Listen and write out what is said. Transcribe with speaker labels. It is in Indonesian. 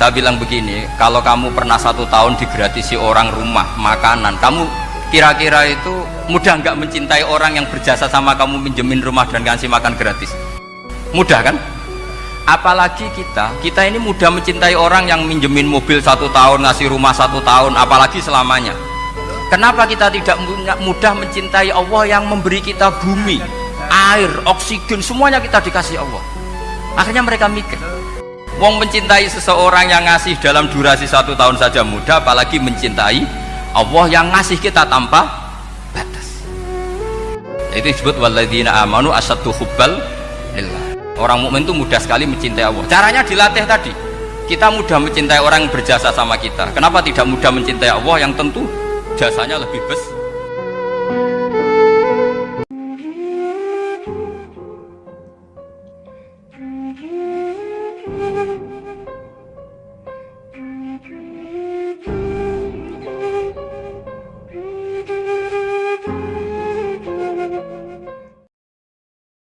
Speaker 1: saya bilang begini kalau kamu pernah satu tahun digratisi orang rumah makanan kamu kira-kira itu mudah nggak mencintai orang yang berjasa sama kamu minjemin rumah dan kasih makan gratis? Mudah kan? Apalagi kita kita ini mudah mencintai orang yang minjemin mobil satu tahun ngasih rumah satu tahun apalagi selamanya. Kenapa kita tidak mudah mencintai Allah yang memberi kita bumi air, oksigen semuanya kita dikasih Allah? Akhirnya mereka mikir Wong mencintai seseorang yang ngasih dalam durasi satu tahun saja mudah apalagi mencintai Allah yang ngasih kita tanpa batas. Itu disebut waladina amanu asatu hubbal lillah. Orang mukmin itu mudah sekali mencintai Allah. Caranya dilatih tadi. Kita mudah mencintai orang yang berjasa sama kita. Kenapa tidak mudah mencintai Allah yang tentu jasanya lebih besar